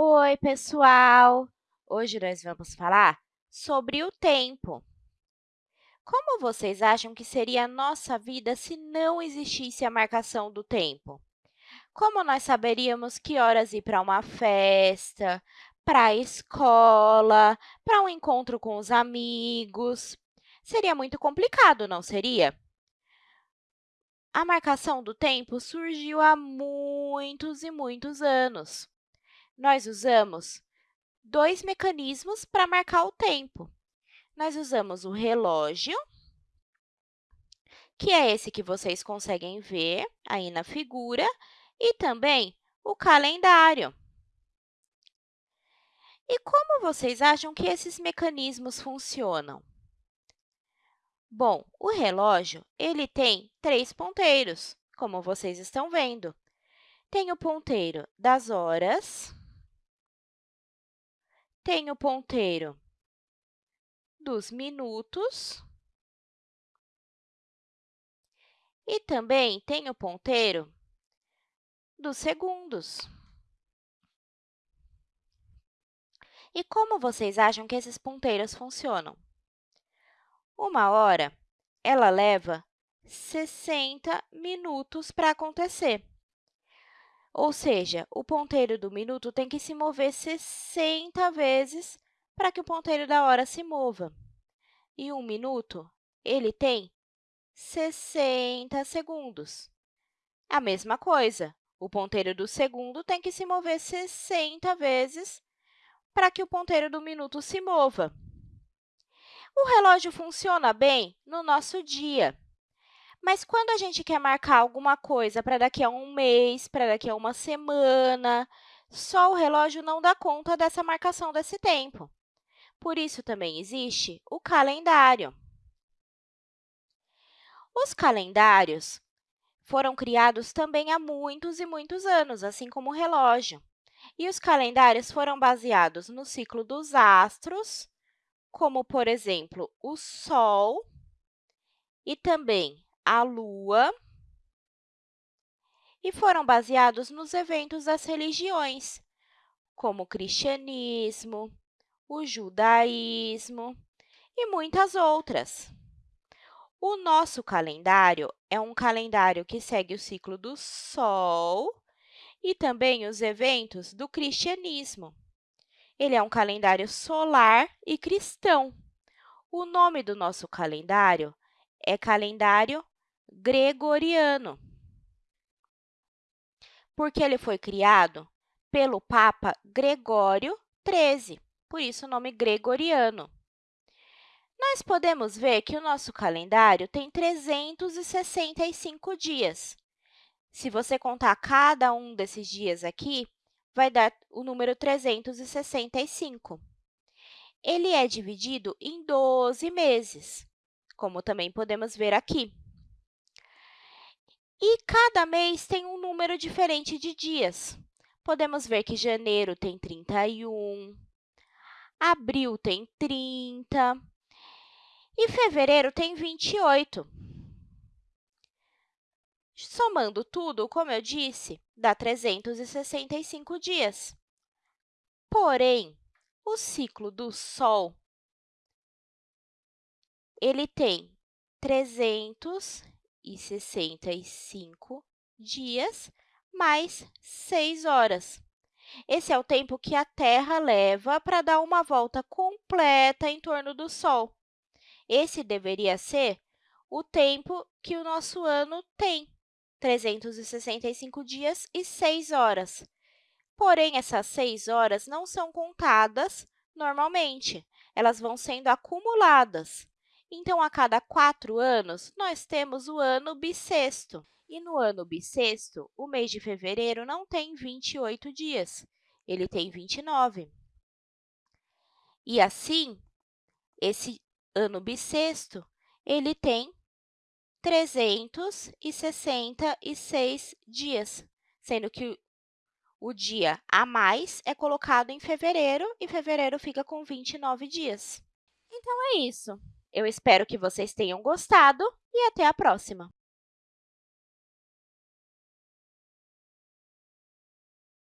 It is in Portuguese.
Oi, pessoal! Hoje nós vamos falar sobre o tempo. Como vocês acham que seria a nossa vida se não existisse a marcação do tempo? Como nós saberíamos que horas ir para uma festa, para a escola, para um encontro com os amigos? Seria muito complicado, não seria? A marcação do tempo surgiu há muitos e muitos anos. Nós usamos dois mecanismos para marcar o tempo. Nós usamos o relógio, que é esse que vocês conseguem ver aí na figura, e também o calendário. E como vocês acham que esses mecanismos funcionam? Bom, o relógio ele tem três ponteiros, como vocês estão vendo. Tem o ponteiro das horas, tem o ponteiro dos minutos e também tem o ponteiro dos segundos. E como vocês acham que esses ponteiros funcionam? Uma hora, ela leva 60 minutos para acontecer. Ou seja, o ponteiro do minuto tem que se mover 60 vezes para que o ponteiro da hora se mova. E um minuto, ele tem 60 segundos. A mesma coisa, o ponteiro do segundo tem que se mover 60 vezes para que o ponteiro do minuto se mova. O relógio funciona bem no nosso dia. Mas quando a gente quer marcar alguma coisa para daqui a um mês, para daqui a uma semana, só o relógio não dá conta dessa marcação desse tempo. Por isso, também existe o calendário. Os calendários foram criados também há muitos e muitos anos, assim como o relógio. E os calendários foram baseados no ciclo dos astros, como, por exemplo, o Sol e também a Lua, e foram baseados nos eventos das religiões, como o cristianismo, o judaísmo e muitas outras. O nosso calendário é um calendário que segue o ciclo do Sol e também os eventos do cristianismo. Ele é um calendário solar e cristão. O nome do nosso calendário é calendário gregoriano, porque ele foi criado pelo Papa Gregório XIII, por isso o nome gregoriano. Nós podemos ver que o nosso calendário tem 365 dias. Se você contar cada um desses dias aqui, vai dar o número 365. Ele é dividido em 12 meses, como também podemos ver aqui. E cada mês tem um número diferente de dias. Podemos ver que janeiro tem 31, abril tem 30 e fevereiro tem 28. Somando tudo, como eu disse, dá 365 dias. Porém, o ciclo do Sol ele tem 365 dias mais 6 horas. Esse é o tempo que a Terra leva para dar uma volta completa em torno do Sol. Esse deveria ser o tempo que o nosso ano tem. 365 dias e 6 horas. Porém, essas 6 horas não são contadas normalmente, elas vão sendo acumuladas. Então, a cada quatro anos, nós temos o ano bissexto. E no ano bissexto, o mês de fevereiro não tem 28 dias, ele tem 29. E assim, esse ano bissexto, ele tem 366 dias, sendo que o dia a mais é colocado em fevereiro e fevereiro fica com 29 dias. Então, é isso. Eu espero que vocês tenham gostado e até a próxima!